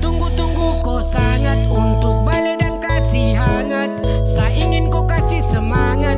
tunggu-tunggu kau sangat Untuk balai dan kasih hangat. Saya ingin kau kasih semangat.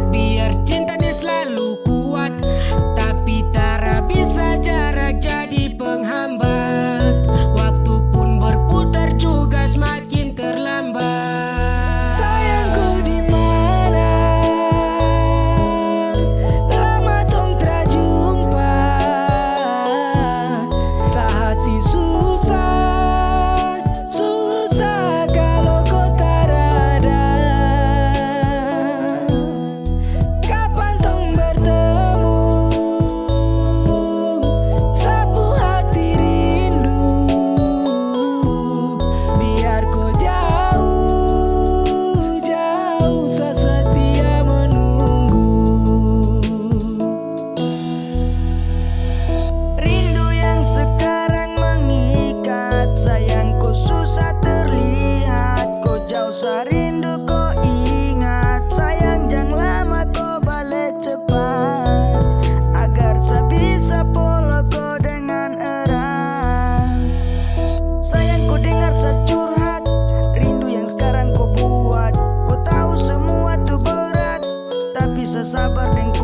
sesabar dengan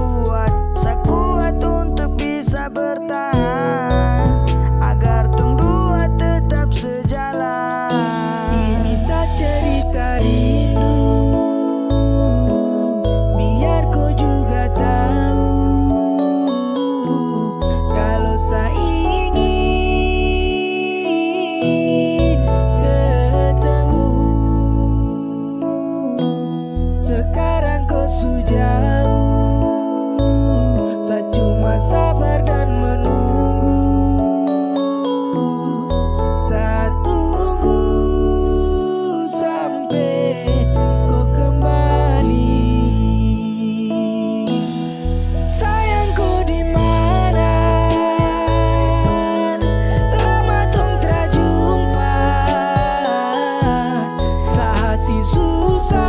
Jesus.